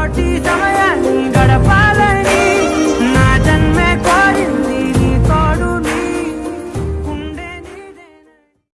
parties.